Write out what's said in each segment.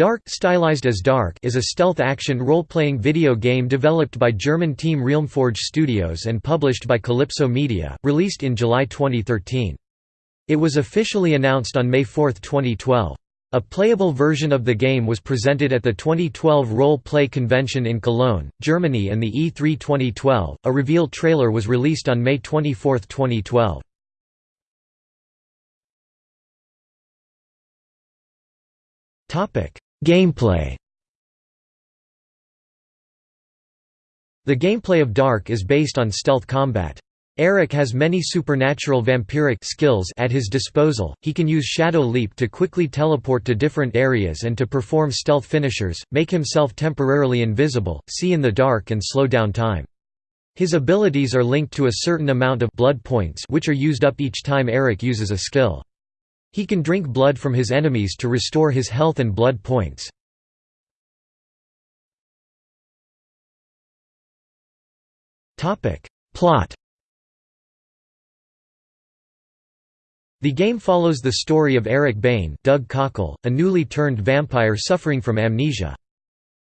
Dark, stylized as Dark is a stealth-action role-playing video game developed by German team Realmforge Studios and published by Kalypso Media, released in July 2013. It was officially announced on May 4, 2012. A playable version of the game was presented at the 2012 Role Play Convention in Cologne, Germany and the E3 2012. A reveal trailer was released on May 24, 2012. Topic: Gameplay The gameplay of Dark is based on stealth combat. Eric has many supernatural vampiric skills at his disposal, he can use Shadow Leap to quickly teleport to different areas and to perform stealth finishers, make himself temporarily invisible, see in the dark and slow down time. His abilities are linked to a certain amount of blood points which are used up each time Eric uses a skill. He can drink blood from his enemies to restore his health and blood points. Plot The game follows the story of Eric Bane Doug Cockle, a newly turned vampire suffering from amnesia.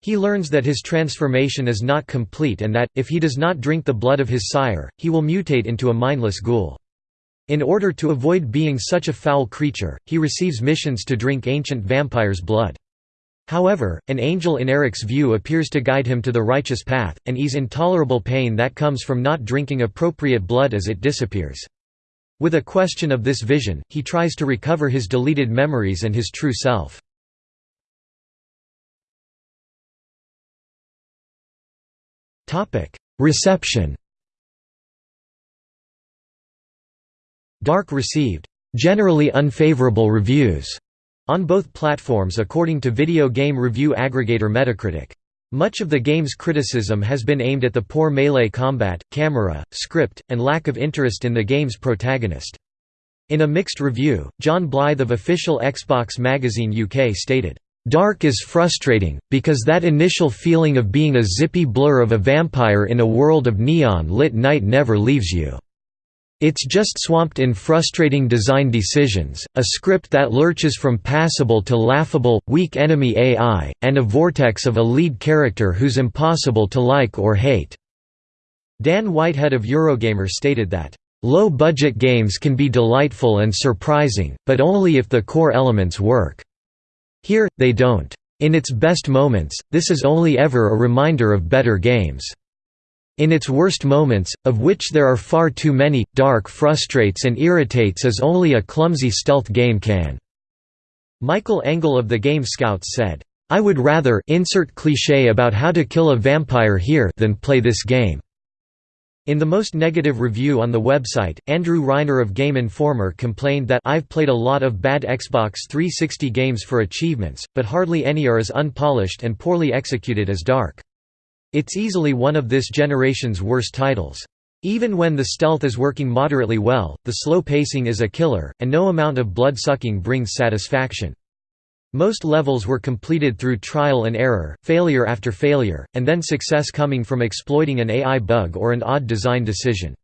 He learns that his transformation is not complete and that, if he does not drink the blood of his sire, he will mutate into a mindless ghoul. In order to avoid being such a foul creature, he receives missions to drink ancient vampires' blood. However, an angel in Eric's view appears to guide him to the righteous path, and ease intolerable pain that comes from not drinking appropriate blood as it disappears. With a question of this vision, he tries to recover his deleted memories and his true self. Reception Dark received generally unfavorable reviews on both platforms according to video game review aggregator Metacritic. Much of the game's criticism has been aimed at the poor melee combat, camera, script, and lack of interest in the game's protagonist. In a mixed review, John Blyth of official Xbox Magazine UK stated, "...Dark is frustrating, because that initial feeling of being a zippy blur of a vampire in a world of neon-lit night never leaves you." It's just swamped in frustrating design decisions, a script that lurches from passable to laughable, weak enemy AI, and a vortex of a lead character who's impossible to like or hate." Dan Whitehead of Eurogamer stated that, "...low-budget games can be delightful and surprising, but only if the core elements work. Here, they don't. In its best moments, this is only ever a reminder of better games." In its worst moments, of which there are far too many, Dark frustrates and irritates as only a clumsy stealth game can." Michael Engel of the Game Scouts said, "...I would rather insert cliché about how to kill a vampire here than play this game." In the most negative review on the website, Andrew Reiner of Game Informer complained that I've played a lot of bad Xbox 360 games for achievements, but hardly any are as unpolished and poorly executed as Dark. It's easily one of this generation's worst titles. Even when the stealth is working moderately well, the slow pacing is a killer, and no amount of blood-sucking brings satisfaction. Most levels were completed through trial and error, failure after failure, and then success coming from exploiting an AI bug or an odd design decision.